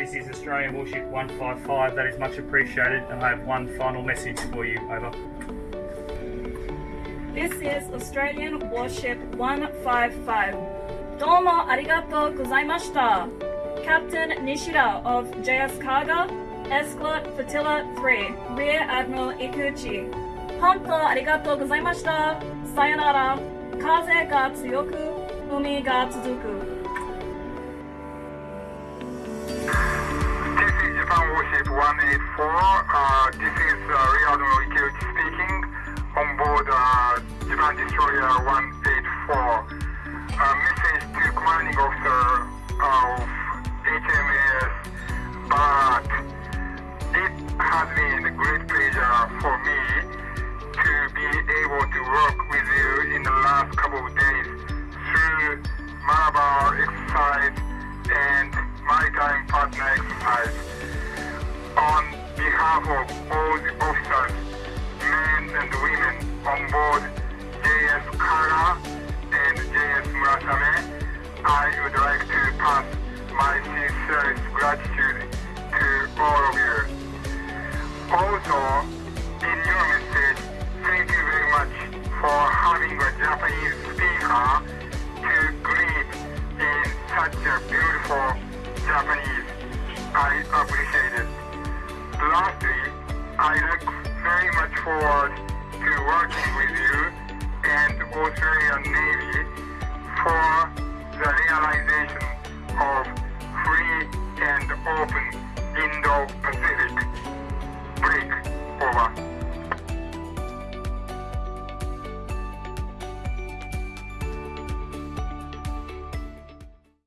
This is Australian Warship 155. That is much appreciated and I have one final message for you. Over. This is Australian Warship 155. Domo arigato gozaimashita. Captain Nishida of JS Kaga, Escort Flotilla 3, Rear Admiral Ikeuchi. Honto arigato gozaimashita. Sayonara. Kaze ga tsuyoku, umi ga tsuzuku. Uh, this is uh, Rear Admiral Ikeuchi speaking on board uh, Japan Destroyer 184. Uh, message to commanding officer of HMAS but it has been a great pleasure for me to be able to work with you in the last couple of days through Malabar exercise and maritime partner exercise. Behalf of all the officers, men and women on board JS Kaga and JS Murasame, I would like to pass my sincerest gratitude to all of you. Also, in your message, thank you very much for having a Japanese speaker to greet in such a beautiful Japanese. I appreciate it. I look very much forward to working with you and the Australian Navy for the realization